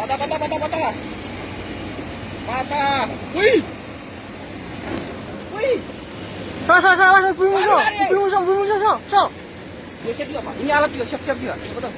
Patah, patah, patah, patah. Patah. Wih. Wih. Salah, salah, salah, salah, belum so, belum so, belum so, so. Ya siap juga, Pak. Ini alat juga, siap-siap juga. Betul.